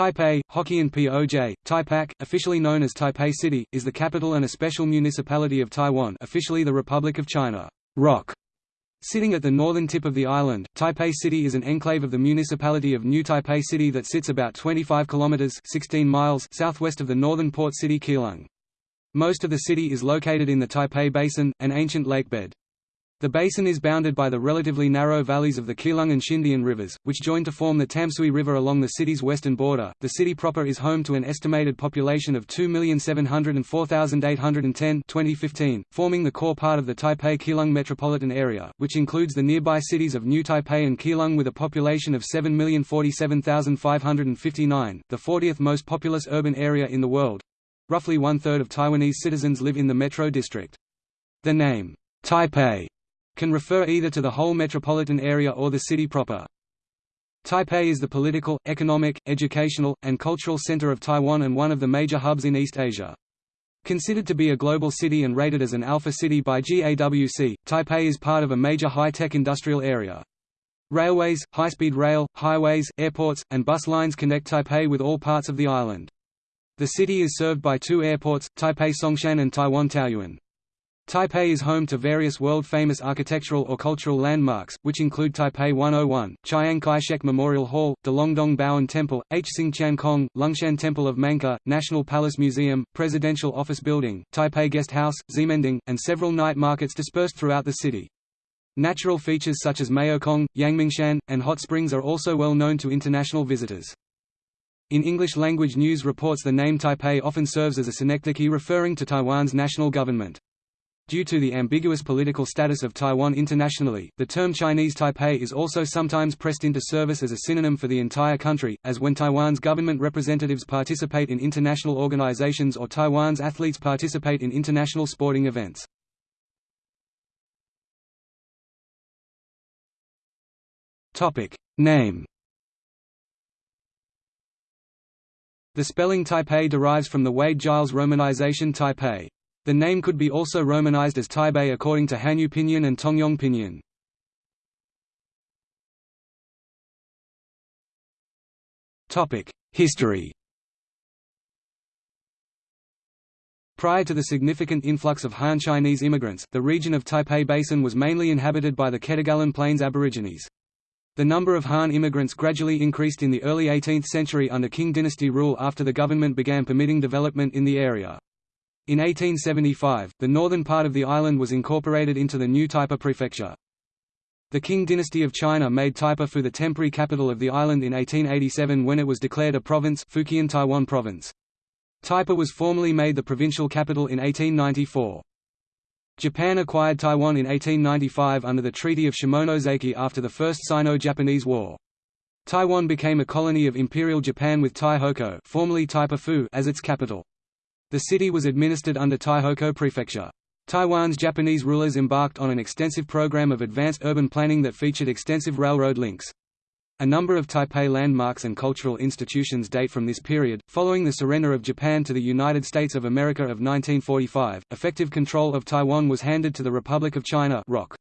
Taipei, Hokkien POJ, Taipak, officially known as Taipei City, is the capital and a special municipality of Taiwan officially the Republic of China. Rock. Sitting at the northern tip of the island, Taipei City is an enclave of the municipality of New Taipei City that sits about 25 kilometers 16 miles southwest of the northern port city Keelung. Most of the city is located in the Taipei Basin, an ancient lakebed. The basin is bounded by the relatively narrow valleys of the Keelung and Xindian rivers, which join to form the Tamsui River along the city's western border. The city proper is home to an estimated population of 2,704,810 2015, forming the core part of the Taipei-Keelung metropolitan area, which includes the nearby cities of New Taipei and Keelung with a population of 7,047,559, the 40th most populous urban area in the world. Roughly one-third of Taiwanese citizens live in the metro district. The name, Taipei can refer either to the whole metropolitan area or the city proper. Taipei is the political, economic, educational, and cultural center of Taiwan and one of the major hubs in East Asia. Considered to be a global city and rated as an alpha city by GAWC, Taipei is part of a major high-tech industrial area. Railways, high-speed rail, highways, airports, and bus lines connect Taipei with all parts of the island. The city is served by two airports, Taipei Songshan and Taiwan Taoyuan. Taipei is home to various world-famous architectural or cultural landmarks, which include Taipei 101, Chiang Kai-shek Memorial Hall, Dalongdong Baoan Temple, Hsing Tian Kong, Lungshan Temple of Manka, National Palace Museum, Presidential Office Building, Taipei Guest House, Ximending, and several night markets dispersed throughout the city. Natural features such as Maokong, Yangmingshan, and hot springs are also well known to international visitors. In English-language news reports the name Taipei often serves as a synecdoche referring to Taiwan's national government. Due to the ambiguous political status of Taiwan internationally, the term Chinese Taipei is also sometimes pressed into service as a synonym for the entire country, as when Taiwan's government representatives participate in international organizations or Taiwan's athletes participate in international sporting events. Name The spelling Taipei derives from the Wade-Giles romanization Taipei. The name could be also romanized as Taipei according to Hanyu Pinyin and Tongyong Pinyin. History Prior to the significant influx of Han Chinese immigrants, the region of Taipei Basin was mainly inhabited by the Ketagalan Plains Aborigines. The number of Han immigrants gradually increased in the early 18th century under Qing dynasty rule after the government began permitting development in the area. In 1875, the northern part of the island was incorporated into the new Taipa prefecture. The Qing dynasty of China made Taipa Phu the temporary capital of the island in 1887 when it was declared a province Fujian Taiwan province. Taipa was formally made the provincial capital in 1894. Japan acquired Taiwan in 1895 under the Treaty of Shimonoseki after the First Sino-Japanese War. Taiwan became a colony of Imperial Japan with Taihoku formerly Taipa Phu as its capital. The city was administered under Taihoku Prefecture. Taiwan's Japanese rulers embarked on an extensive program of advanced urban planning that featured extensive railroad links. A number of Taipei landmarks and cultural institutions date from this period. Following the surrender of Japan to the United States of America of 1945, effective control of Taiwan was handed to the Republic of China (ROC).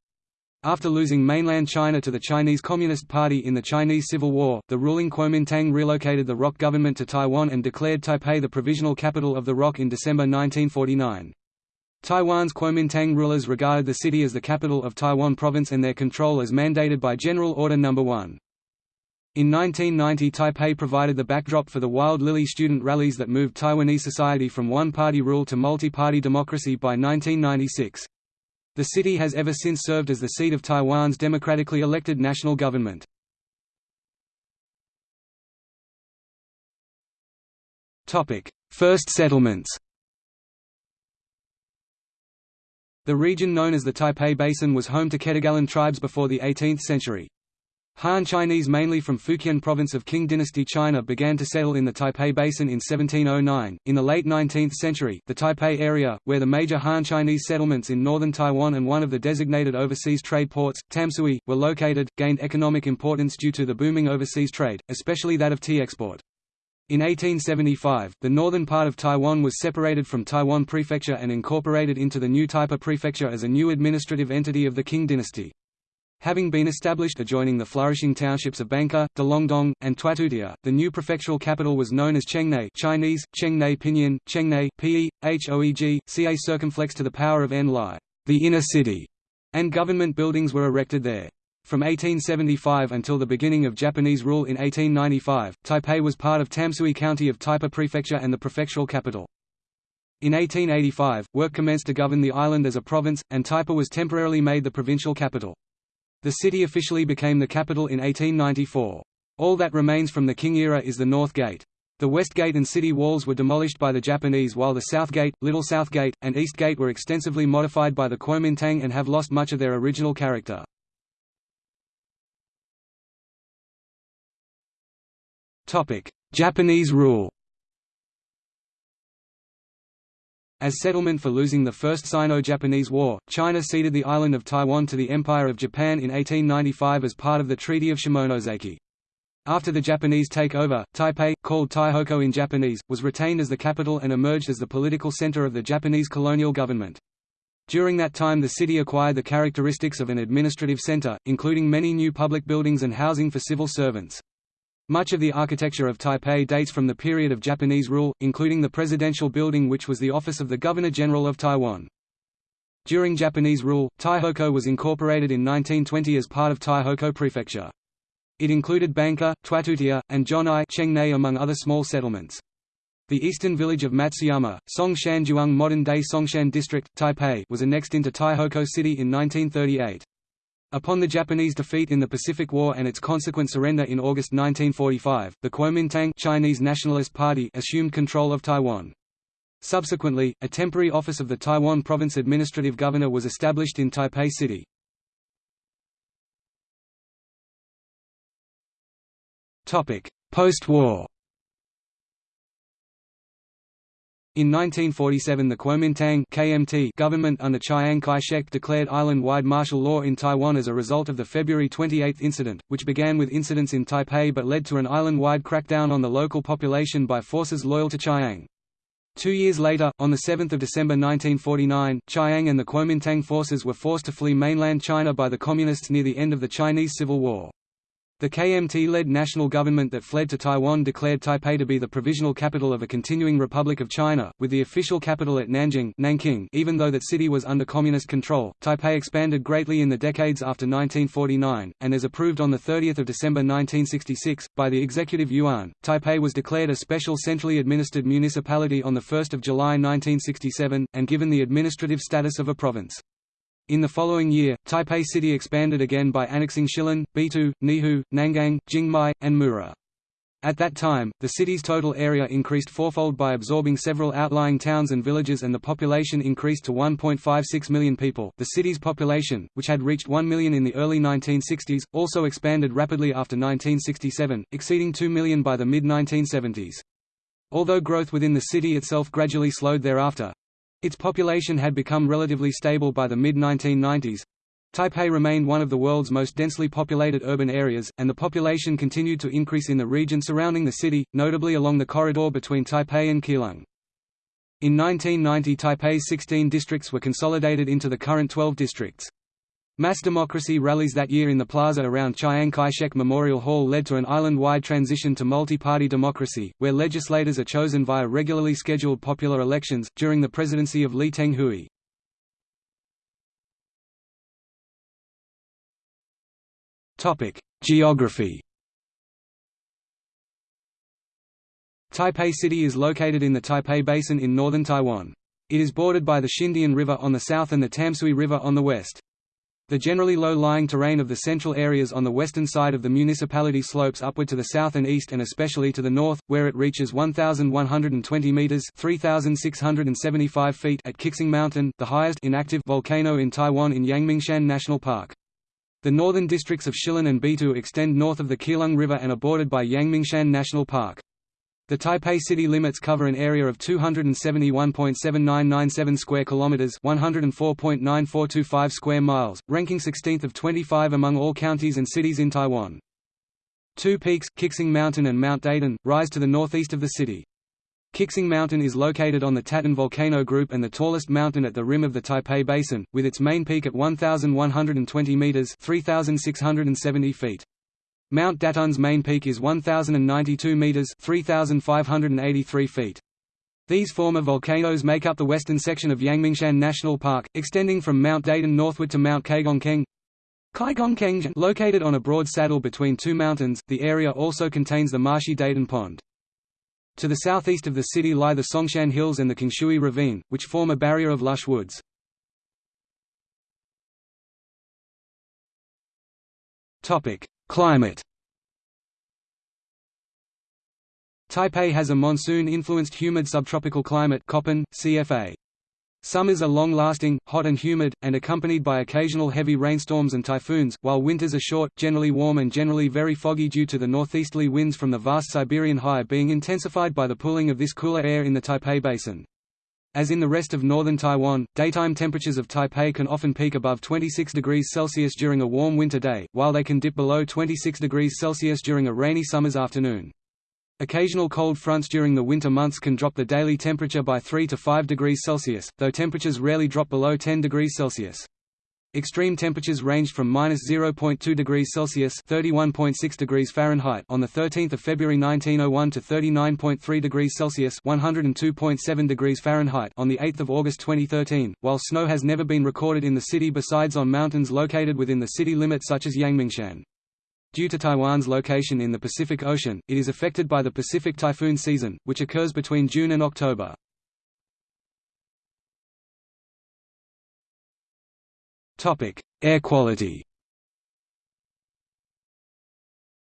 After losing mainland China to the Chinese Communist Party in the Chinese Civil War, the ruling Kuomintang relocated the ROC government to Taiwan and declared Taipei the provisional capital of the ROC in December 1949. Taiwan's Kuomintang rulers regarded the city as the capital of Taiwan province and their control as mandated by General Order No. 1. In 1990 Taipei provided the backdrop for the Wild Lily student rallies that moved Taiwanese society from one-party rule to multi-party democracy by 1996. The city has ever since served as the seat of Taiwan's democratically elected national government. First settlements The region known as the Taipei Basin was home to Ketagalan tribes before the 18th century. Han Chinese mainly from Fujian province of Qing dynasty China began to settle in the Taipei Basin in 1709. In the late 19th century, the Taipei area, where the major Han Chinese settlements in northern Taiwan and one of the designated overseas trade ports, Tamsui, were located, gained economic importance due to the booming overseas trade, especially that of tea export. In 1875, the northern part of Taiwan was separated from Taiwan Prefecture and incorporated into the new Taipei Prefecture as a new administrative entity of the Qing dynasty. Having been established adjoining the flourishing townships of Bangka, Dalongdong, and Twatutia, the new prefectural capital was known as Chengnei Chinese, Chengnei Pinyin, Chengnei, P-E, H-O-E-G, C-A circumflex to the power of N-Lai, the inner city, and government buildings were erected there. From 1875 until the beginning of Japanese rule in 1895, Taipei was part of Tamsui County of Taipa Prefecture and the prefectural capital. In 1885, work commenced to govern the island as a province, and Taipa was temporarily made the provincial capital. The city officially became the capital in 1894. All that remains from the Qing era is the North Gate. The West Gate and city walls were demolished by the Japanese while the South Gate, Little South Gate, and East Gate were extensively modified by the Kuomintang and have lost much of their original character. Japanese rule As settlement for losing the First Sino-Japanese War, China ceded the island of Taiwan to the Empire of Japan in 1895 as part of the Treaty of Shimonoseki. After the Japanese takeover, Taipei, called Taihoku in Japanese, was retained as the capital and emerged as the political center of the Japanese colonial government. During that time the city acquired the characteristics of an administrative center, including many new public buildings and housing for civil servants. Much of the architecture of Taipei dates from the period of Japanese rule, including the presidential building which was the office of the Governor-General of Taiwan. During Japanese rule, Taihoku was incorporated in 1920 as part of Taihoku Prefecture. It included Bangka, Twatutia, and Jonai among other small settlements. The eastern village of Matsuyama, Songshan modern-day Songshan district, Taipei was annexed into Taihoku City in 1938. Upon the Japanese defeat in the Pacific War and its consequent surrender in August 1945, the Kuomintang Chinese Nationalist Party assumed control of Taiwan. Subsequently, a temporary office of the Taiwan Province Administrative Governor was established in Taipei City. Post-war In 1947 the Kuomintang KMT government under Chiang Kai-shek declared island-wide martial law in Taiwan as a result of the February 28 incident, which began with incidents in Taipei but led to an island-wide crackdown on the local population by forces loyal to Chiang. Two years later, on 7 December 1949, Chiang and the Kuomintang forces were forced to flee mainland China by the Communists near the end of the Chinese Civil War. The KMT-led national government that fled to Taiwan declared Taipei to be the provisional capital of a continuing Republic of China, with the official capital at Nanjing Nanking even though that city was under communist control. Taipei expanded greatly in the decades after 1949, and as approved on 30 December 1966, by the Executive Yuan, Taipei was declared a special centrally administered municipality on 1 July 1967, and given the administrative status of a province. In the following year, Taipei City expanded again by annexing Shilin, Beitou, Neihu, Nangang, Jingmei, and Muzha. At that time, the city's total area increased fourfold by absorbing several outlying towns and villages and the population increased to 1.56 million people. The city's population, which had reached 1 million in the early 1960s, also expanded rapidly after 1967, exceeding 2 million by the mid-1970s. Although growth within the city itself gradually slowed thereafter, its population had become relatively stable by the mid-1990s. Taipei remained one of the world's most densely populated urban areas, and the population continued to increase in the region surrounding the city, notably along the corridor between Taipei and Keelung. In 1990 Taipei's 16 districts were consolidated into the current 12 districts. Mass democracy rallies that year in the plaza around Chiang Kai-shek Memorial Hall led to an island-wide transition to multi-party democracy, where legislators are chosen via regularly scheduled popular elections, during the presidency of Lee Teng-hui. Geography Taipei City is located in the Taipei Basin in northern Taiwan. It is bordered by the Xindian River on the south and the Tamsui River on the west. The generally low-lying terrain of the central areas on the western side of the municipality slopes upward to the south and east and especially to the north, where it reaches 1,120 metres 3,675 feet at Qixing Mountain, the highest inactive volcano in Taiwan in Yangmingshan National Park. The northern districts of Shilin and Beitou extend north of the Keelung River and are bordered by Yangmingshan National Park. The Taipei city limits cover an area of 271.7997 square kilometers, 104.9425 square miles, ranking 16th of 25 among all counties and cities in Taiwan. Two peaks, Qixing Mountain and Mount Datun, rise to the northeast of the city. Qixing Mountain is located on the Tatun volcano group and the tallest mountain at the rim of the Taipei Basin, with its main peak at 1,120 meters (3,670 feet). Mount Datun's main peak is 1,092 meters (3,583 feet). These former volcanoes make up the western section of Yangmingshan National Park, extending from Mount Datun northward to Mount Caigongkeng. Caigongkeng, located on a broad saddle between two mountains, the area also contains the marshy Datun Pond. To the southeast of the city lie the Songshan Hills and the Qingshui Ravine, which form a barrier of lush woods. Climate Taipei has a monsoon-influenced humid subtropical climate Köppen, CFA. Summers are long-lasting, hot and humid, and accompanied by occasional heavy rainstorms and typhoons, while winters are short, generally warm and generally very foggy due to the northeasterly winds from the vast Siberian high being intensified by the pooling of this cooler air in the Taipei Basin. As in the rest of northern Taiwan, daytime temperatures of Taipei can often peak above 26 degrees Celsius during a warm winter day, while they can dip below 26 degrees Celsius during a rainy summer's afternoon. Occasional cold fronts during the winter months can drop the daily temperature by 3 to 5 degrees Celsius, though temperatures rarely drop below 10 degrees Celsius. Extreme temperatures ranged from -0.2 degrees Celsius (31.6 degrees Fahrenheit) on the 13th of February 1901 to 39.3 degrees Celsius (102.7 degrees Fahrenheit) on the 8th of August 2013. While snow has never been recorded in the city besides on mountains located within the city limit such as Yangmingshan. Due to Taiwan's location in the Pacific Ocean, it is affected by the Pacific typhoon season, which occurs between June and October. Air quality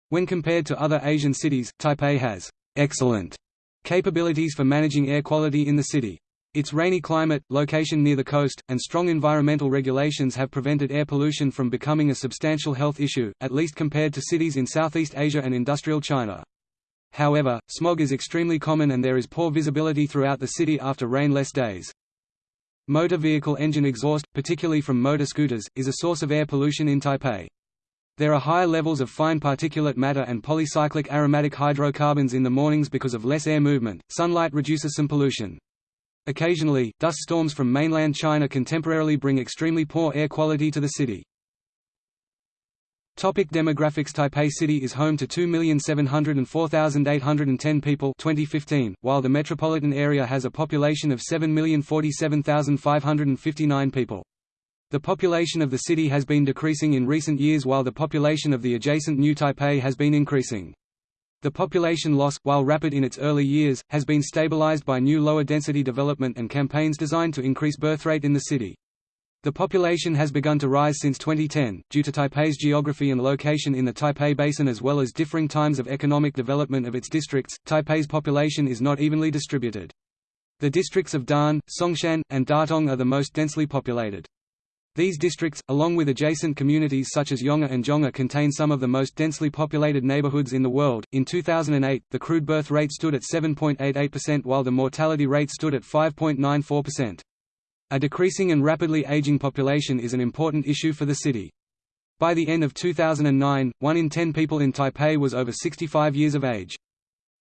When compared to other Asian cities, Taipei has excellent capabilities for managing air quality in the city. Its rainy climate, location near the coast, and strong environmental regulations have prevented air pollution from becoming a substantial health issue, at least compared to cities in Southeast Asia and industrial China. However, smog is extremely common and there is poor visibility throughout the city after rainless days. Motor vehicle engine exhaust, particularly from motor scooters, is a source of air pollution in Taipei. There are higher levels of fine particulate matter and polycyclic aromatic hydrocarbons in the mornings because of less air movement. Sunlight reduces some pollution. Occasionally, dust storms from mainland China can temporarily bring extremely poor air quality to the city. Topic demographics Taipei City is home to 2,704,810 people 2015, while the metropolitan area has a population of 7,047,559 people. The population of the city has been decreasing in recent years while the population of the adjacent New Taipei has been increasing. The population loss, while rapid in its early years, has been stabilized by new lower-density development and campaigns designed to increase birth rate in the city. The population has begun to rise since 2010, due to Taipei's geography and location in the Taipei Basin as well as differing times of economic development of its districts. Taipei's population is not evenly distributed. The districts of Da'an, Songshan, and Datong are the most densely populated. These districts, along with adjacent communities such as Yonghe and Zhonghe contain some of the most densely populated neighborhoods in the world. In 2008, the crude birth rate stood at 7.88% while the mortality rate stood at 5.94%. A decreasing and rapidly aging population is an important issue for the city. By the end of 2009, 1 in 10 people in Taipei was over 65 years of age.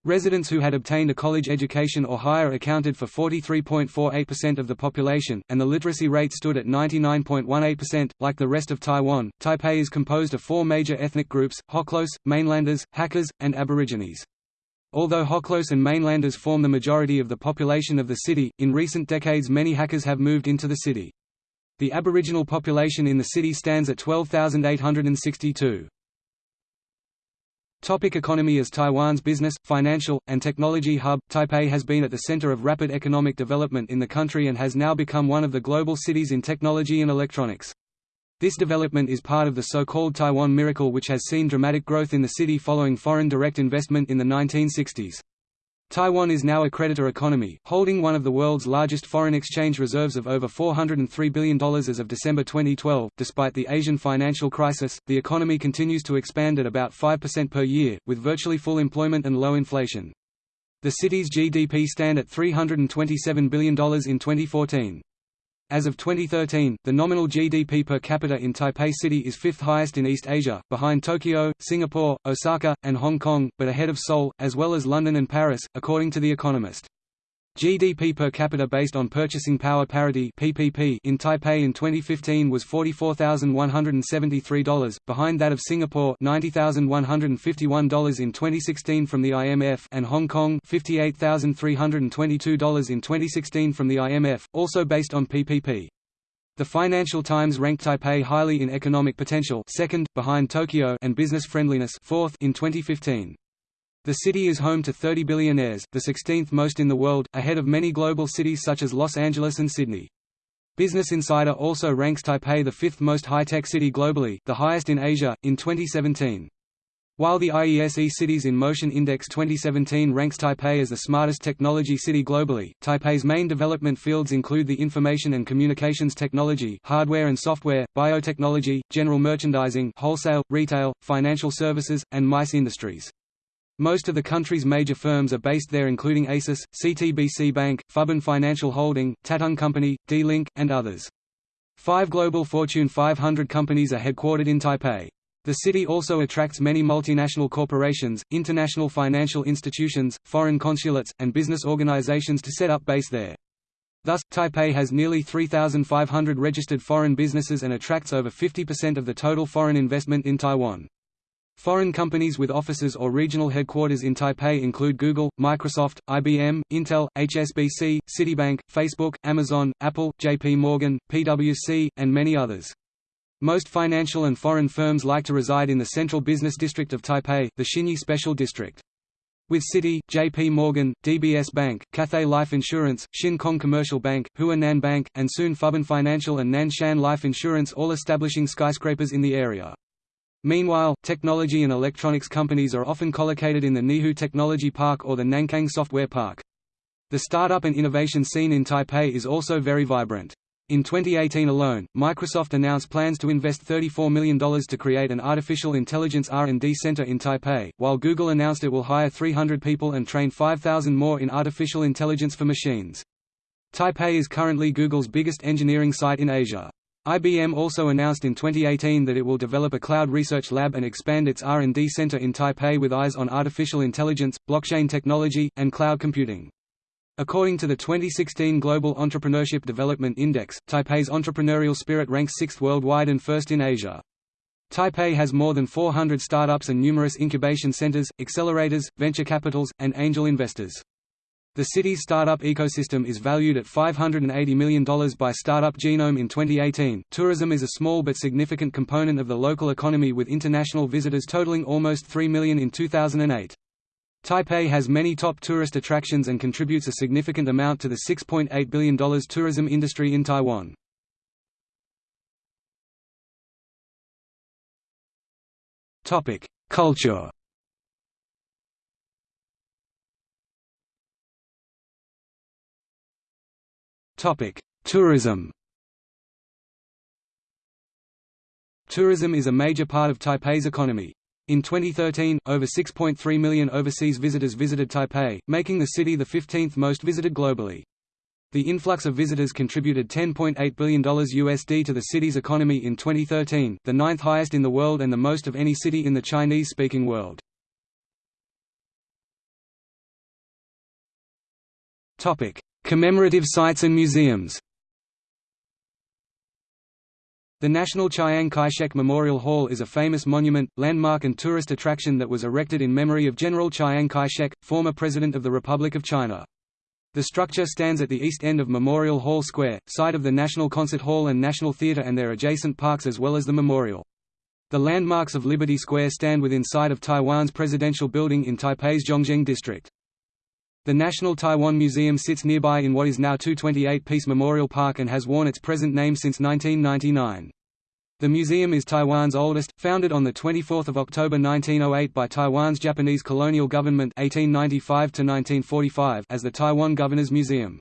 Residents who had obtained a college education or higher accounted for 43.48% of the population, and the literacy rate stood at 99.18%. Like the rest of Taiwan, Taipei is composed of four major ethnic groups Hoklos, Mainlanders, Hakkas, and Aborigines. Although Hoklos and Mainlanders form the majority of the population of the city, in recent decades many Hakkas have moved into the city. The Aboriginal population in the city stands at 12,862. Topic economy As Taiwan's business, financial, and technology hub, Taipei has been at the center of rapid economic development in the country and has now become one of the global cities in technology and electronics. This development is part of the so-called Taiwan Miracle which has seen dramatic growth in the city following foreign direct investment in the 1960s. Taiwan is now a creditor economy, holding one of the world's largest foreign exchange reserves of over $403 billion as of December 2012. Despite the Asian financial crisis, the economy continues to expand at about 5% per year, with virtually full employment and low inflation. The city's GDP stand at $327 billion in 2014. As of 2013, the nominal GDP per capita in Taipei City is fifth highest in East Asia, behind Tokyo, Singapore, Osaka, and Hong Kong, but ahead of Seoul, as well as London and Paris, according to The Economist. GDP per capita based on purchasing power parity (PPP) in Taipei in 2015 was $44,173, behind that of Singapore $90,151 in 2016 from the IMF and Hong Kong $58,322 in 2016 from the IMF, also based on PPP. The Financial Times ranked Taipei highly in economic potential, second behind Tokyo, and business friendliness, fourth in 2015. The city is home to 30 billionaires, the 16th most in the world, ahead of many global cities such as Los Angeles and Sydney. Business Insider also ranks Taipei the fifth most high-tech city globally, the highest in Asia, in 2017. While the IESE Cities in Motion Index 2017 ranks Taipei as the smartest technology city globally, Taipei's main development fields include the information and communications technology hardware and software, biotechnology, general merchandising wholesale, retail, financial services, and MICE industries. Most of the country's major firms are based there including ASUS, CTBC Bank, Fubon Financial Holding, Tatung Company, D-Link, and others. Five global Fortune 500 companies are headquartered in Taipei. The city also attracts many multinational corporations, international financial institutions, foreign consulates, and business organizations to set up base there. Thus, Taipei has nearly 3,500 registered foreign businesses and attracts over 50% of the total foreign investment in Taiwan. Foreign companies with offices or regional headquarters in Taipei include Google, Microsoft, IBM, Intel, HSBC, Citibank, Facebook, Amazon, Apple, JP Morgan, PwC, and many others. Most financial and foreign firms like to reside in the central business district of Taipei, the Xinyi Special District. With Citi, JP Morgan, DBS Bank, Cathay Life Insurance, Shin Kong Commercial Bank, Huanan Bank, and soon Fubon Financial and Nanshan Life Insurance all establishing skyscrapers in the area. Meanwhile, technology and electronics companies are often collocated in the Neihu Technology Park or the Nankang Software Park. The startup and innovation scene in Taipei is also very vibrant. In 2018 alone, Microsoft announced plans to invest $34 million to create an artificial intelligence R&D center in Taipei, while Google announced it will hire 300 people and train 5,000 more in artificial intelligence for machines. Taipei is currently Google's biggest engineering site in Asia. IBM also announced in 2018 that it will develop a cloud research lab and expand its R&D center in Taipei with eyes on artificial intelligence, blockchain technology, and cloud computing. According to the 2016 Global Entrepreneurship Development Index, Taipei's entrepreneurial spirit ranks sixth worldwide and first in Asia. Taipei has more than 400 startups and numerous incubation centers, accelerators, venture capitals, and angel investors. The city's startup ecosystem is valued at $580 million by Startup Genome in 2018. Tourism is a small but significant component of the local economy with international visitors totaling almost 3 million in 2008. Taipei has many top tourist attractions and contributes a significant amount to the $6.8 billion tourism industry in Taiwan. Culture Tourism. Tourism is a major part of Taipei's economy. In 2013, over 6.3 million overseas visitors visited Taipei, making the city the 15th most visited globally. The influx of visitors contributed $10.8 billion USD to the city's economy in 2013, the ninth highest in the world and the most of any city in the Chinese-speaking world. Commemorative sites and museums The National Chiang Kai-shek Memorial Hall is a famous monument, landmark and tourist attraction that was erected in memory of General Chiang Kai-shek, former President of the Republic of China. The structure stands at the east end of Memorial Hall Square, site of the National Concert Hall and National Theatre and their adjacent parks as well as the memorial. The landmarks of Liberty Square stand within sight of Taiwan's presidential building in Taipei's Zhongzheng district. The National Taiwan Museum sits nearby in what is now 228 Peace Memorial Park and has worn its present name since 1999. The museum is Taiwan's oldest, founded on 24 October 1908 by Taiwan's Japanese colonial government 1895 as the Taiwan Governor's Museum.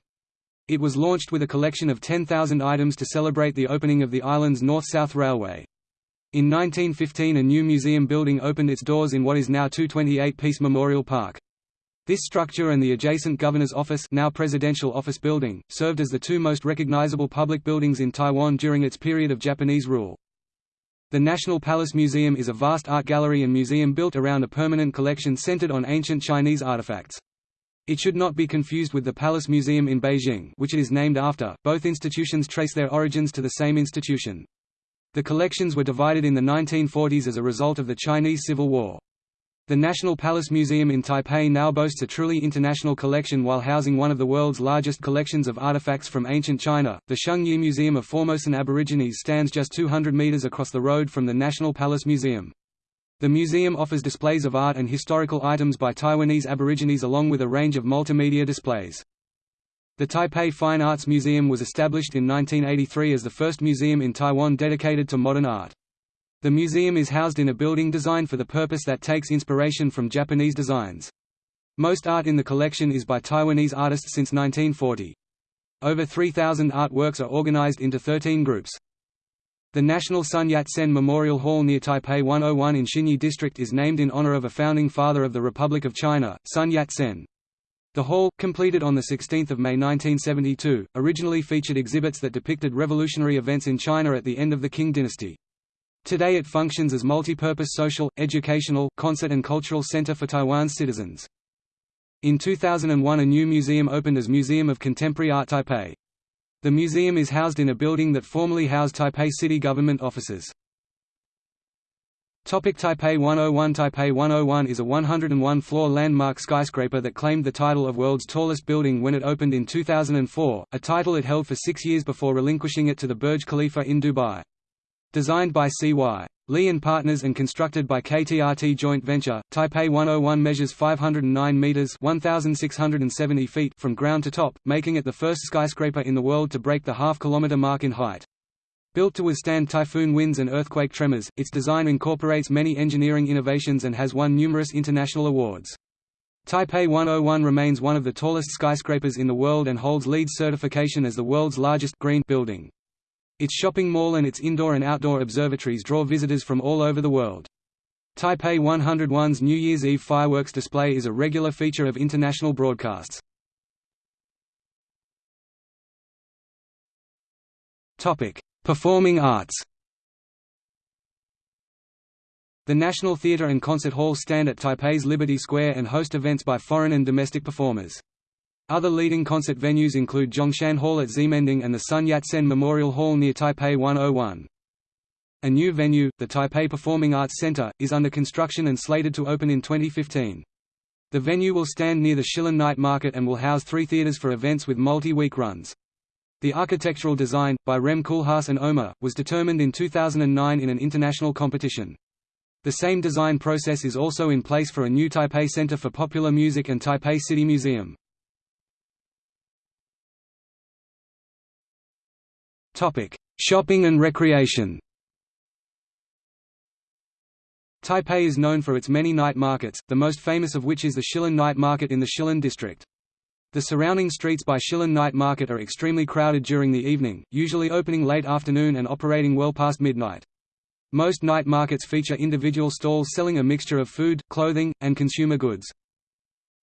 It was launched with a collection of 10,000 items to celebrate the opening of the island's North-South Railway. In 1915 a new museum building opened its doors in what is now 228 Peace Memorial Park. This structure and the adjacent Governor's Office now Presidential Office Building, served as the two most recognizable public buildings in Taiwan during its period of Japanese rule. The National Palace Museum is a vast art gallery and museum built around a permanent collection centered on ancient Chinese artifacts. It should not be confused with the Palace Museum in Beijing which it is named after, both institutions trace their origins to the same institution. The collections were divided in the 1940s as a result of the Chinese Civil War. The National Palace Museum in Taipei now boasts a truly international collection while housing one of the world's largest collections of artifacts from ancient China. The Shung Ye Museum of Formosan Aborigines stands just 200 meters across the road from the National Palace Museum. The museum offers displays of art and historical items by Taiwanese Aborigines along with a range of multimedia displays. The Taipei Fine Arts Museum was established in 1983 as the first museum in Taiwan dedicated to modern art. The museum is housed in a building designed for the purpose that takes inspiration from Japanese designs. Most art in the collection is by Taiwanese artists since 1940. Over 3,000 artworks are organized into 13 groups. The National Sun Yat-sen Memorial Hall near Taipei 101 in Xinyi District is named in honor of a founding father of the Republic of China, Sun Yat-sen. The hall, completed on 16 May 1972, originally featured exhibits that depicted revolutionary events in China at the end of the Qing dynasty. Today it functions as multi-purpose social, educational, concert and cultural center for Taiwan's citizens. In 2001 a new museum opened as Museum of Contemporary Art Taipei. The museum is housed in a building that formerly housed Taipei city government offices. Topic Taipei 101 Taipei 101 is a 101-floor landmark skyscraper that claimed the title of world's tallest building when it opened in 2004, a title it held for six years before relinquishing it to the Burj Khalifa in Dubai. Designed by C.Y. Lee and Partners and constructed by KTRT Joint Venture, Taipei 101 measures 509 meters (1670 feet) from ground to top, making it the first skyscraper in the world to break the half-kilometer mark in height. Built to withstand typhoon winds and earthquake tremors, its design incorporates many engineering innovations and has won numerous international awards. Taipei 101 remains one of the tallest skyscrapers in the world and holds LEED certification as the world's largest green building. Its shopping mall and its indoor and outdoor observatories draw visitors from all over the world. Taipei 101's New Year's Eve fireworks display is a regular feature of international broadcasts. Performing arts The National Theatre and Concert Hall stand at Taipei's Liberty Square and host events by foreign and domestic performers. Other leading concert venues include Zhongshan Hall at Ximending and the Sun Yat-sen Memorial Hall near Taipei 101. A new venue, the Taipei Performing Arts Center, is under construction and slated to open in 2015. The venue will stand near the Shilin Night Market and will house three theaters for events with multi-week runs. The architectural design, by Rem Koolhaas and OMA, was determined in 2009 in an international competition. The same design process is also in place for a new Taipei Center for Popular Music and Taipei City Museum. Shopping and recreation. Taipei is known for its many night markets, the most famous of which is the Shilin Night Market in the Shilin district. The surrounding streets by Shilin Night Market are extremely crowded during the evening, usually opening late afternoon and operating well past midnight. Most night markets feature individual stalls selling a mixture of food, clothing, and consumer goods.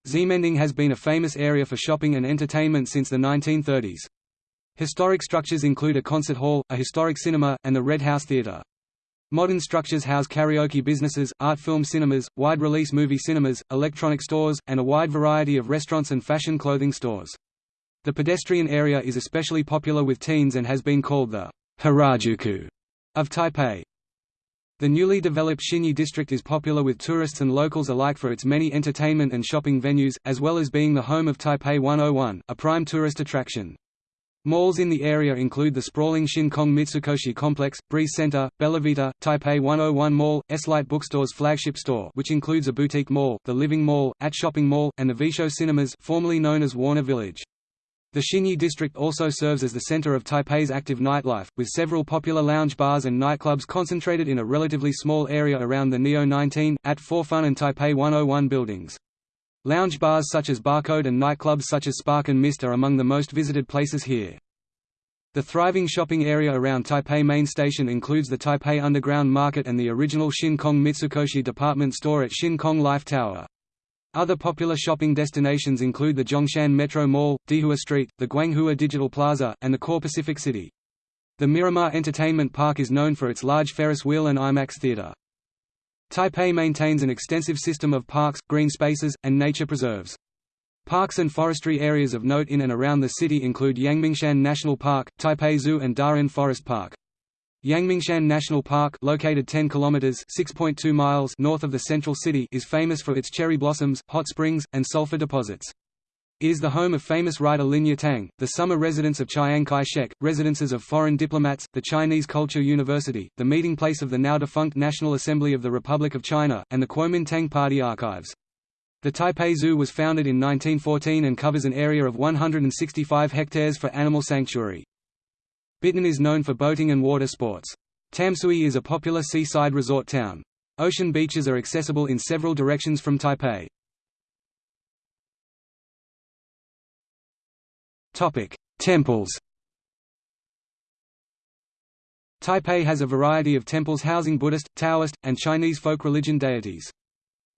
Ximending has been a famous area for shopping and entertainment since the 1930s. Historic structures include a concert hall, a historic cinema, and the Red House Theatre. Modern structures house karaoke businesses, art film cinemas, wide-release movie cinemas, electronic stores, and a wide variety of restaurants and fashion clothing stores. The pedestrian area is especially popular with teens and has been called the Harajuku of Taipei. The newly developed Xinyi district is popular with tourists and locals alike for its many entertainment and shopping venues, as well as being the home of Taipei 101, a prime tourist attraction. Malls in the area include the sprawling Shin Kong Mitsukoshi Complex, Breeze Center, Bellavita, Taipei 101 Mall, Eslite Bookstore's flagship store which includes a boutique mall, the Living Mall, At Shopping Mall, and the Vieshow Cinemas formerly known as Warner Village. The Xinyi district also serves as the center of Taipei's active nightlife, with several popular lounge bars and nightclubs concentrated in a relatively small area around the Neo 19, At 4 Fun and Taipei 101 buildings. Lounge bars such as Barcode and nightclubs such as Spark and Mist are among the most visited places here. The thriving shopping area around Taipei Main Station includes the Taipei Underground Market and the original Shin Kong Mitsukoshi department store at Shin Kong Life Tower. Other popular shopping destinations include the Zhongshan Metro Mall, Dihua Street, the Guanghua Digital Plaza, and the core Pacific City. The Miramar Entertainment Park is known for its large Ferris wheel and IMAX theater. Taipei maintains an extensive system of parks, green spaces, and nature preserves. Parks and forestry areas of note in and around the city include Yangmingshan National Park, Taipei Zoo and Da'an Forest Park. Yangmingshan National Park located 10 kilometers (6.2 miles) north of the central city is famous for its cherry blossoms, hot springs, and sulfur deposits. It is the home of famous writer Lin Yutang, the summer residence of Chiang Kai-shek, residences of foreign diplomats, the Chinese Culture University, the meeting place of the now-defunct National Assembly of the Republic of China, and the Kuomintang Party archives. The Taipei Zoo was founded in 1914 and covers an area of 165 hectares for animal sanctuary. Bitan is known for boating and water sports. Tamsui is a popular seaside resort town. Ocean beaches are accessible in several directions from Taipei. Temples Taipei has a variety of temples housing Buddhist, Taoist, and Chinese folk religion deities.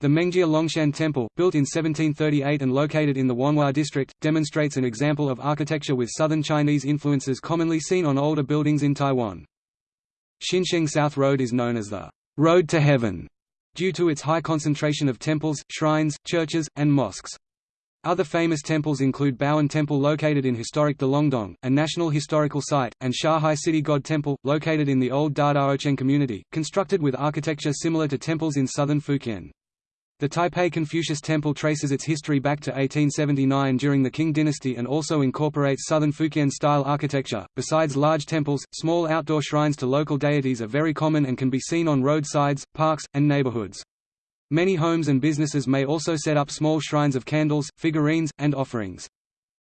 The Mengjia Longshan Temple, built in 1738 and located in the Wanhua district, demonstrates an example of architecture with southern Chinese influences commonly seen on older buildings in Taiwan. Xinsheng South Road is known as the Road to Heaven due to its high concentration of temples, shrines, churches, and mosques. Other famous temples include Baoan Temple located in historic Dalongdong, a National Historical Site, and Shanghai City God Temple, located in the old Dadaocheng community, constructed with architecture similar to temples in southern Fujian. The Taipei Confucius Temple traces its history back to 1879 during the Qing dynasty and also incorporates southern Fujian-style architecture. Besides large temples, small outdoor shrines to local deities are very common and can be seen on roadsides, parks, and neighborhoods. Many homes and businesses may also set up small shrines of candles, figurines, and offerings.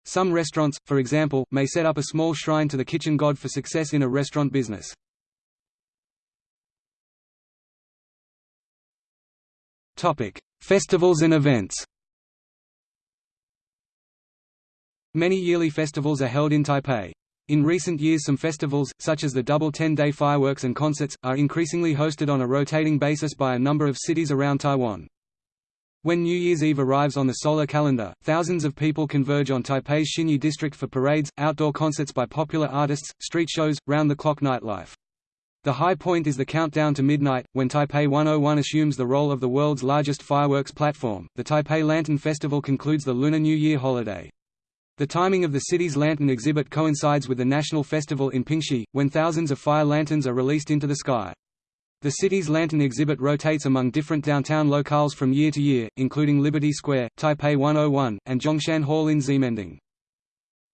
Some restaurants, for example, may set up a small shrine to the kitchen god for success in a restaurant business. Festivals and events. Many yearly festivals are held in Taipei. In recent years some festivals, such as the double 10-day fireworks and concerts, are increasingly hosted on a rotating basis by a number of cities around Taiwan. When New Year's Eve arrives on the solar calendar, thousands of people converge on Taipei's Xinyi district for parades, outdoor concerts by popular artists, street shows, round-the-clock nightlife. The high point is the countdown to midnight, when Taipei 101 assumes the role of the world's largest fireworks platform. The Taipei Lantern Festival concludes the Lunar New Year holiday. The timing of the city's lantern exhibit coincides with the national festival in Pingxi, when thousands of fire lanterns are released into the sky. The city's lantern exhibit rotates among different downtown locales from year to year, including Liberty Square, Taipei 101, and Zhongshan Hall in Ximending.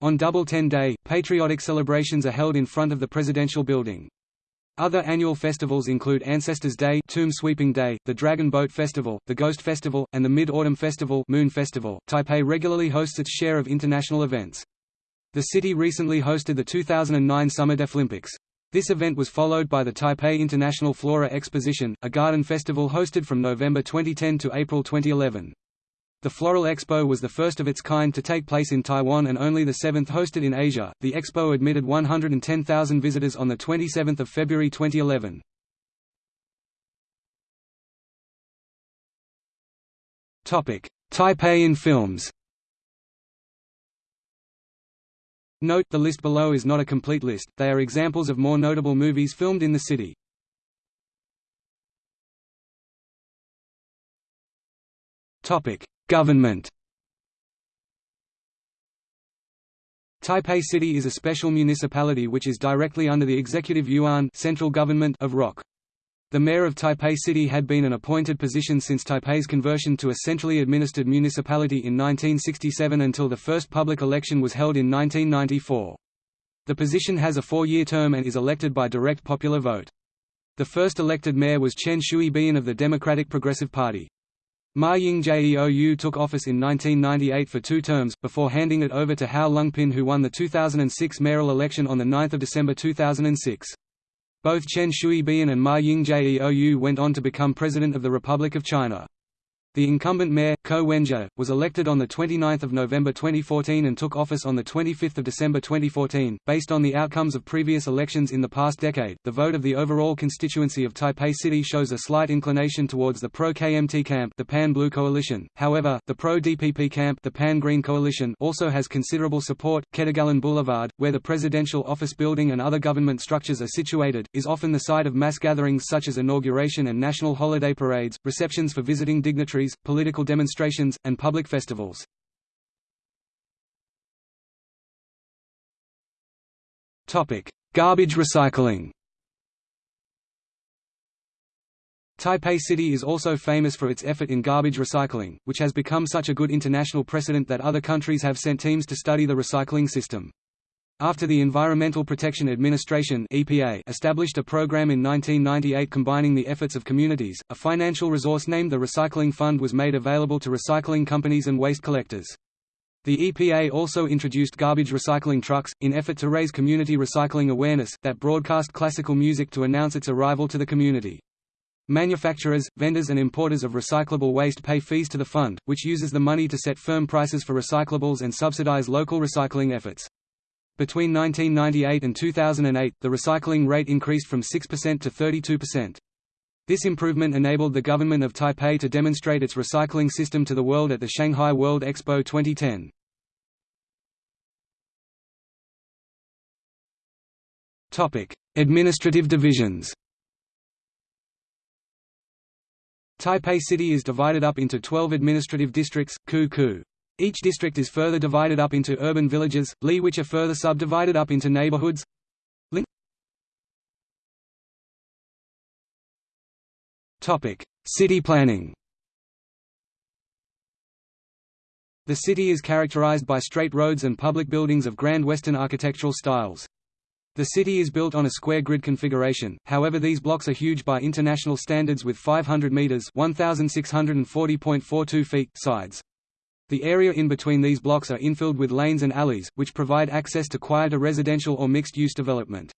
On Double Ten Day, patriotic celebrations are held in front of the presidential building. Other annual festivals include Ancestors Day, Tomb Sweeping Day, the Dragon Boat Festival, the Ghost Festival, and the Mid-Autumn Festival, Moon Festival. Taipei regularly hosts its share of international events. The city recently hosted the 2009 Summer Deaflympics. This event was followed by the Taipei International Flora Exposition, a garden festival hosted from November 2010 to April 2011. The Floral Expo was the first of its kind to take place in Taiwan and only the seventh hosted in Asia. The expo admitted 110,000 visitors on the 27th of February 2011. Topic: Taipei in films. Note, the list below is not a complete list, they are examples of more notable movies filmed in the city. Topic: Government Taipei City is a special municipality which is directly under the executive yuan central government of ROC. The mayor of Taipei City had been an appointed position since Taipei's conversion to a centrally administered municipality in 1967 until the first public election was held in 1994. The position has a four-year term and is elected by direct popular vote. The first elected mayor was Chen Shui-bian of the Democratic Progressive Party. Ma Ying-jeou took office in 1998 for two terms, before handing it over to Hau Lung-pin who won the 2006 mayoral election on 9 December 2006. Both Chen Shui-bian and Ma Ying-jeou went on to become President of the Republic of China. The incumbent mayor, Ko Wen-je, was elected on 29 November 2014 and took office on 25 December 2014. Based on the outcomes of previous elections in the past decade, the vote of the overall constituency of Taipei City shows a slight inclination towards the pro-KMT camp the Pan-Blue Coalition. However, the pro-DPP camp the Pan-Green Coalition also has considerable support. Ketagalan Boulevard, where the presidential office building and other government structures are situated, is often the site of mass gatherings such as inauguration and national holiday parades, receptions for visiting dignitaries, political demonstrations, and public festivals. Garbage recycling Taipei City is also famous for its effort in garbage recycling, which has become such a good international precedent that other countries have sent teams to study the recycling system. After the Environmental Protection Administration (EPA) established a program in 1998 combining the efforts of communities, a financial resource named the Recycling Fund was made available to recycling companies and waste collectors. The EPA also introduced garbage recycling trucks, in effort to raise community recycling awareness, that broadcast classical music to announce its arrival to the community. Manufacturers, vendors and importers of recyclable waste pay fees to the fund, which uses the money to set firm prices for recyclables and subsidize local recycling efforts. Between 1998 and 2008, the recycling rate increased from 6% to 32%. This improvement enabled the government of Taipei to demonstrate its recycling system to the world at the Shanghai World Expo 2010. Topic: Administrative divisions Taipei City is divided up into 12 administrative districts, ku ku. Each district is further divided up into urban villages, li which are further subdivided up into neighborhoods. Topic: City planning. The city is characterized by straight roads and public buildings of Grand Western architectural styles. The city is built on a square grid configuration, however these blocks are huge by international standards with 500 meters (1640.42 feet) sides. The area in between these blocks are infilled with lanes and alleys, which provide access to quieter residential or mixed-use development.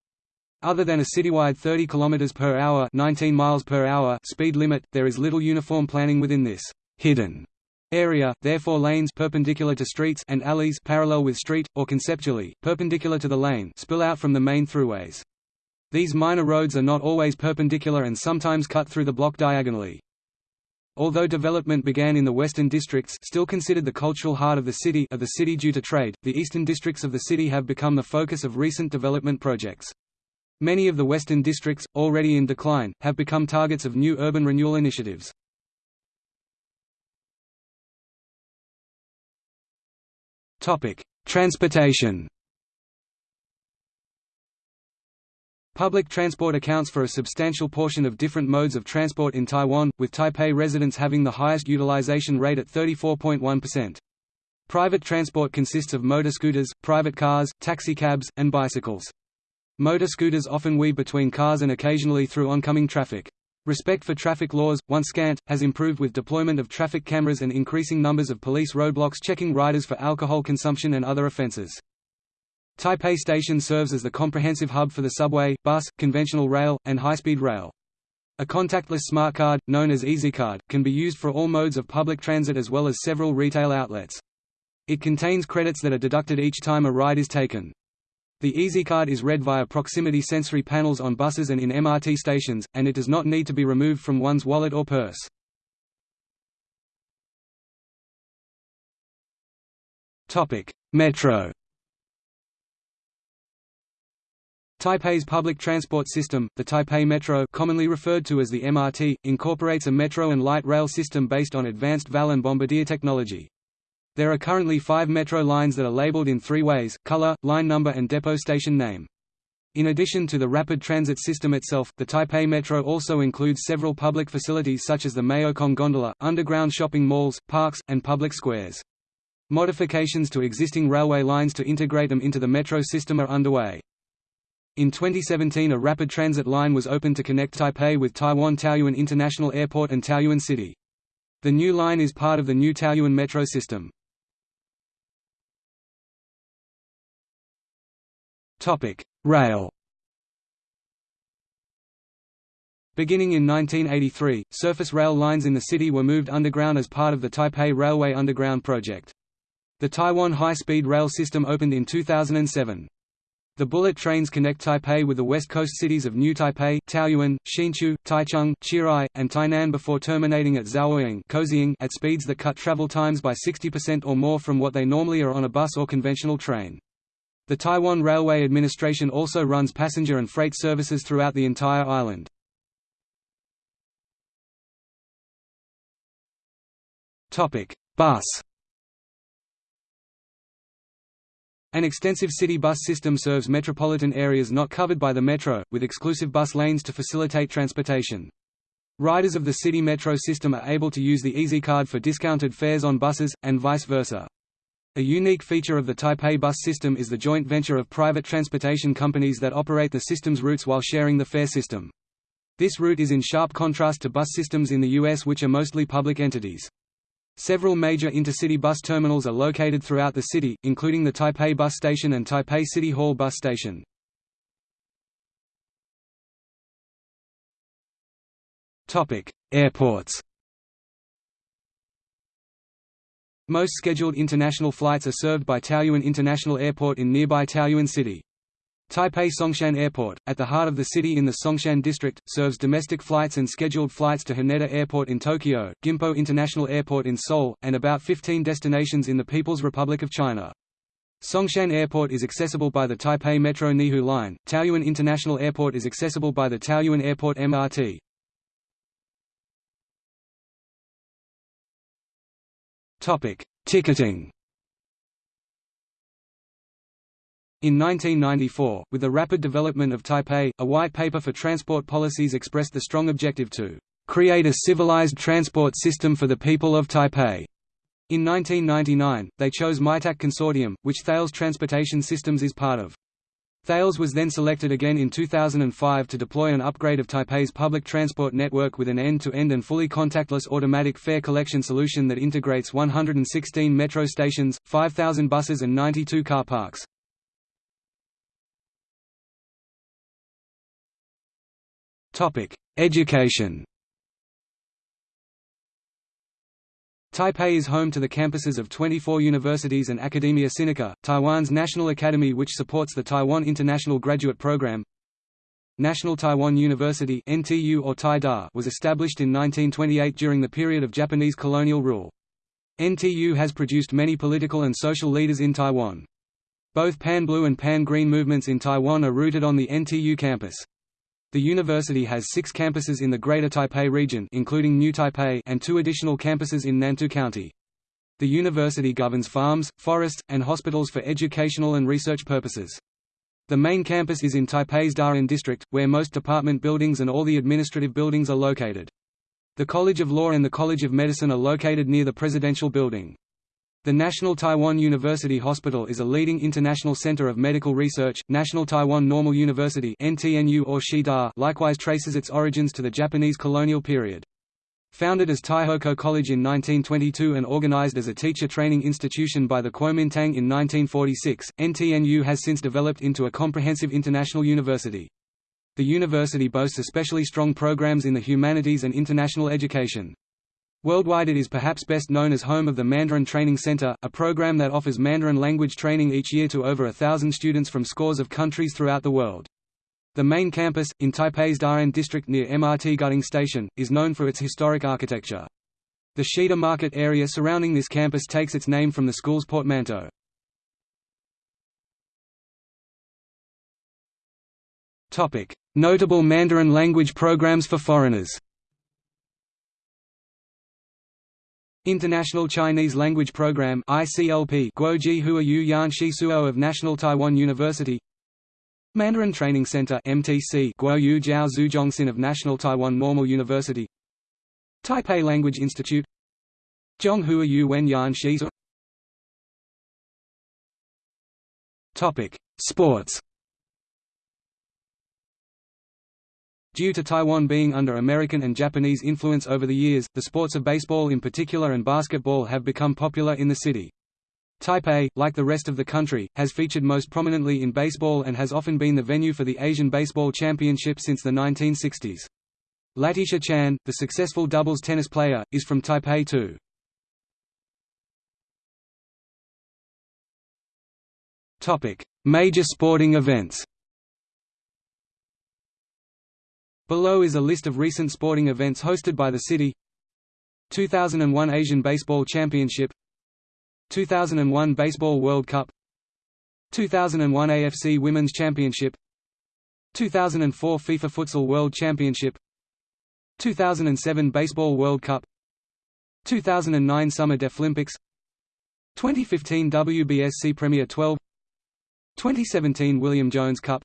Other than a citywide 30 km per hour, 19 miles per hour speed limit, there is little uniform planning within this hidden area, therefore lanes perpendicular to streets and alleys parallel with street, or conceptually, perpendicular to the lane spill out from the main throughways. These minor roads are not always perpendicular and sometimes cut through the block diagonally. Although development began in the western districts still considered the cultural heart of the city of the city due to trade, the eastern districts of the city have become the focus of recent development projects. Many of the western districts, already in decline, have become targets of new urban renewal initiatives. Transportation Public transport accounts for a substantial portion of different modes of transport in Taiwan, with Taipei residents having the highest utilization rate at 34.1%. Private transport consists of motor scooters, private cars, taxicabs, and bicycles. Motor scooters often weave between cars and occasionally through oncoming traffic. Respect for traffic laws, once scant, has improved with deployment of traffic cameras and increasing numbers of police roadblocks checking riders for alcohol consumption and other offences. Taipei Station serves as the comprehensive hub for the subway, bus, conventional rail, and high-speed rail. A contactless smart card, known as EasyCard, can be used for all modes of public transit as well as several retail outlets. It contains credits that are deducted each time a ride is taken. The EasyCard is read via proximity sensory panels on buses and in MRT stations, and it does not need to be removed from one's wallet or purse. Metro Taipei's public transport system, the Taipei Metro commonly referred to as the MRT, incorporates a metro and light rail system based on advanced VAL and bombardier technology. There are currently five metro lines that are labeled in three ways, color, line number and depot station name. In addition to the rapid transit system itself, the Taipei Metro also includes several public facilities such as the Maokong gondola, underground shopping malls, parks, and public squares. Modifications to existing railway lines to integrate them into the metro system are underway. In 2017 a rapid transit line was opened to connect Taipei with Taiwan Taoyuan International Airport and Taoyuan City. The new line is part of the new Taoyuan metro system. Rail. Beginning in 1983, surface rail lines in the city were moved underground as part of the Taipei Railway Underground project. The Taiwan High-Speed Rail system opened in 2007. The bullet trains connect Taipei with the west coast cities of New Taipei, Taoyuan, Hsinchu, Taichung, Chiayi, and Tainan before terminating at Zuoying at speeds that cut travel times by 60% or more from what they normally are on a bus or conventional train. The Taiwan Railway Administration also runs passenger and freight services throughout the entire island. Bus An extensive city bus system serves metropolitan areas not covered by the metro, with exclusive bus lanes to facilitate transportation. Riders of the city metro system are able to use the EasyCard for discounted fares on buses, and vice versa. A unique feature of the Taipei bus system is the joint venture of private transportation companies that operate the system's routes while sharing the fare system. This route is in sharp contrast to bus systems in the US which are mostly public entities. Several major intercity bus terminals are located throughout the city, including the Taipei Bus Station and Taipei City Hall Bus Station. Airports Most scheduled international flights are served by Taoyuan International Airport in nearby Taoyuan City. Taipei Songshan Airport, at the heart of the city in the Songshan district, serves domestic flights and scheduled flights to Haneda Airport in Tokyo, Gimpo International Airport in Seoul, and about 15 destinations in the People's Republic of China. Songshan Airport is accessible by the Taipei Metro Neihu Line, Taoyuan International Airport is accessible by the Taoyuan Airport MRT. Ticketing In 1994, with the rapid development of Taipei, a white paper for transport policies expressed the strong objective to create a civilized transport system for the people of Taipei. In 1999, they chose MITAC Consortium, which Thales Transportation Systems is part of. Thales was then selected again in 2005 to deploy an upgrade of Taipei's public transport network with an end-to-end -end and fully contactless automatic fare collection solution that integrates 116 metro stations, 5,000 buses and 92 car parks. Education Taipei is home to the campuses of 24 universities and Academia Sinica, Taiwan's national academy which supports the Taiwan International Graduate Program. National Taiwan University NTU or TAIDA was established in 1928 during the period of Japanese colonial rule. NTU has produced many political and social leaders in Taiwan. Both Pan-Blue and Pan-Green movements in Taiwan are rooted on the NTU campus. The university has six campuses in the Greater Taipei region including New Taipei and two additional campuses in Nantou County. The university governs farms, forests, and hospitals for educational and research purposes. The main campus is in Taipei's Da'an district, where most department buildings and all the administrative buildings are located. The College of Law and the College of Medicine are located near the Presidential Building. The National Taiwan University Hospital is a leading international center of medical research. National Taiwan Normal University (NTNU or Shida) likewise traces its origins to the Japanese colonial period. Founded as Taihoku College in 1922 and organized as a teacher training institution by the Kuomintang in 1946, NTNU has since developed into a comprehensive international university. The university boasts especially strong programs in the humanities and international education. Worldwide it is perhaps best known as home of the Mandarin Training Center, a program that offers Mandarin language training each year to over a thousand students from scores of countries throughout the world. The main campus, in Taipei's Da'an district near MRT Guting Station, is known for its historic architecture. The Shida market area surrounding this campus takes its name from the school's portmanteau. Notable Mandarin language programs for foreigners International Chinese Language Program ICLP Guoji Huayu Yan Shisuo of National Taiwan University. Mandarin Training Center MTC Guoyu Jiao Zhuzhongxin of National Taiwan Normal University. Taipei Language Institute. Zhonghua Yu Wen Yan Shizu Topic Sports Due to Taiwan being under American and Japanese influence over the years, the sports of baseball in particular and basketball have become popular in the city. Taipei, like the rest of the country, has featured most prominently in baseball and has often been the venue for the Asian Baseball Championship since the 1960s. Latisha Chan, the successful doubles tennis player, is from Taipei too. Major sporting events Below is a list of recent sporting events hosted by the city. 2001 Asian Baseball Championship. 2001 Baseball World Cup. 2001 AFC Women's Championship. 2004 FIFA Futsal World Championship. 2007 Baseball World Cup. 2009 Summer Deaflympics 2015 WBSC Premier 12 2017 William Jones Cup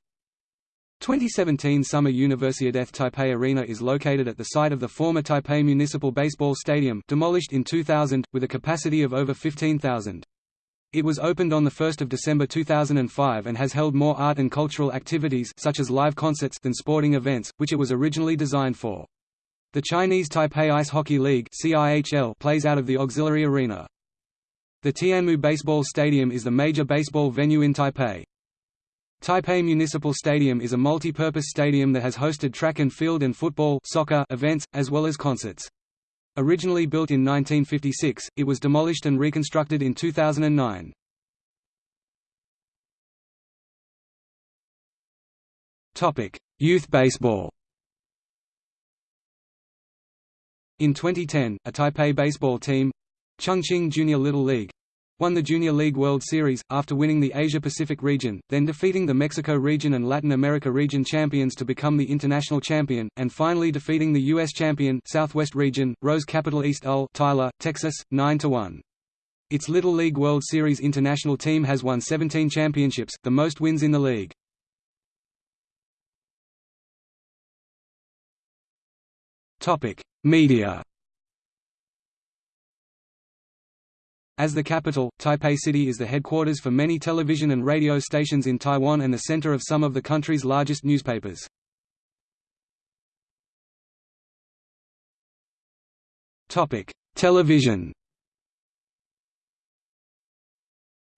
2017 Summer Universiadeth Taipei Arena is located at the site of the former Taipei Municipal Baseball Stadium demolished in 2000, with a capacity of over 15,000. It was opened on 1 December 2005 and has held more art and cultural activities such as live concerts than sporting events, which it was originally designed for. The Chinese Taipei Ice Hockey League plays out of the auxiliary arena. The Tianmu Baseball Stadium is the major baseball venue in Taipei. Taipei Municipal Stadium is a multi-purpose stadium that has hosted track and field and football soccer events, as well as concerts. Originally built in 1956, it was demolished and reconstructed in 2009. Youth baseball In 2010, a Taipei baseball team—Chongqing Junior Little League, won the Junior League World Series, after winning the Asia-Pacific region, then defeating the Mexico region and Latin America region champions to become the international champion, and finally defeating the U.S. champion Southwest region, Rose Capital East Ul Tyler, Texas, 9–1. Its Little League World Series international team has won 17 championships, the most wins in the league. Media As the capital, Taipei City is the headquarters for many television and radio stations in Taiwan and the center of some of the country's largest newspapers. Television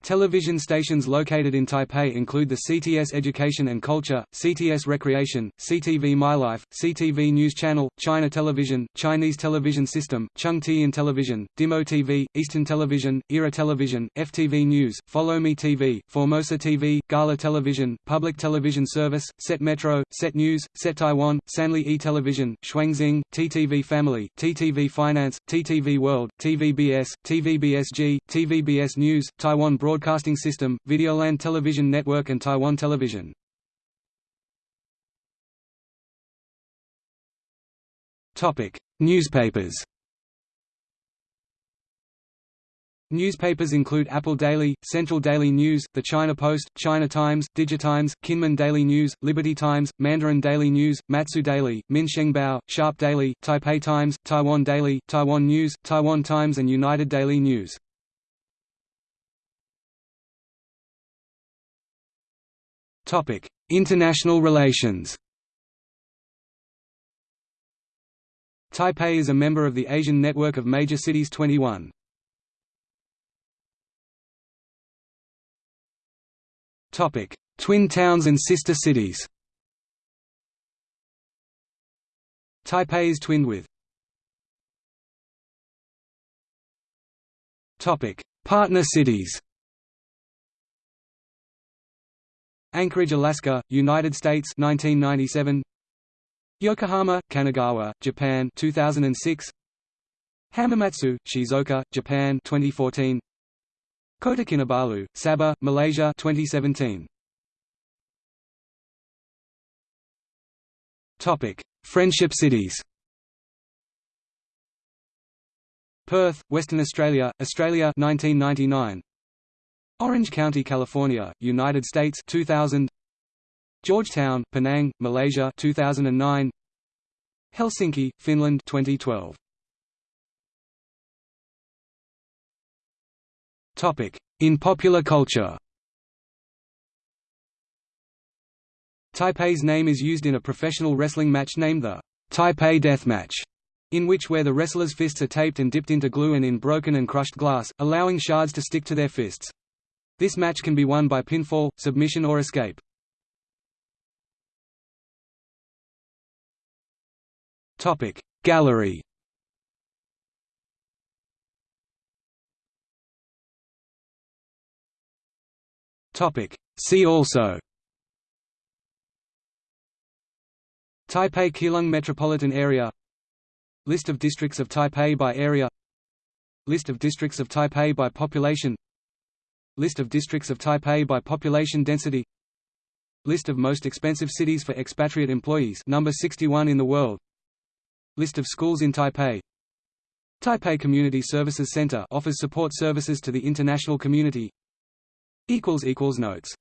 Television stations located in Taipei include the CTS Education and Culture, CTS Recreation, CTV MyLife, CTV News Channel, China Television, Chinese Television System, Chung Tian Television, Dimo TV, Eastern Television, Era Television, FTV News, Follow Me TV, Formosa TV, Gala Television, Public Television Service, Set Metro, Set News, Set Taiwan, Sanlih E Television, Shuangxing, TTV Family, TTV Finance, TTV World, TVBS, TVBSG, TVBS News, Taiwan Broadcasting System, Videoland Television Network and Taiwan Television. Newspapers Newspapers include Apple Daily, Central Daily News, The China Post, China Times, Digitimes, Kinmen Daily News, Liberty Times, Mandarin Daily News, Matsu Daily, Minsheng Sharp Daily, Taipei Times, Taiwan Daily, Taiwan News, Taiwan Times and United Daily News. International relations. Taipei is a member of the Asian Network of Major Cities 21. Topic: Twin towns and sister cities. Taipei is twinned with Topic: Partner cities. Anchorage, Alaska, United States 1997 Yokohama, Kanagawa, Japan 2006 Hamamatsu, Shizuoka, Japan 2014 Kota Kinabalu, Sabah, Malaysia 2017 Topic: Friendship cities. Perth, Western Australia, Australia 1999 Orange County, California, United States 2000 Georgetown, Penang, Malaysia 2009 Helsinki, Finland 2012 Topic in popular culture. Taipei's name is used in a professional wrestling match named the Taipei Death Match, in which where the wrestlers' fists are taped and dipped into glue and in broken and crushed glass, allowing shards to stick to their fists. This match can be won by pinfall, submission or escape. Topic Gallery Topic See also Taipei Keelung Metropolitan Area List of districts of Taipei by area List of districts of Taipei by population List of districts of Taipei by population density. List of most expensive cities for expatriate employees number 61 in the world. List of schools in Taipei. Taipei Community Services Center offers support services to the international community. Equals equals Notes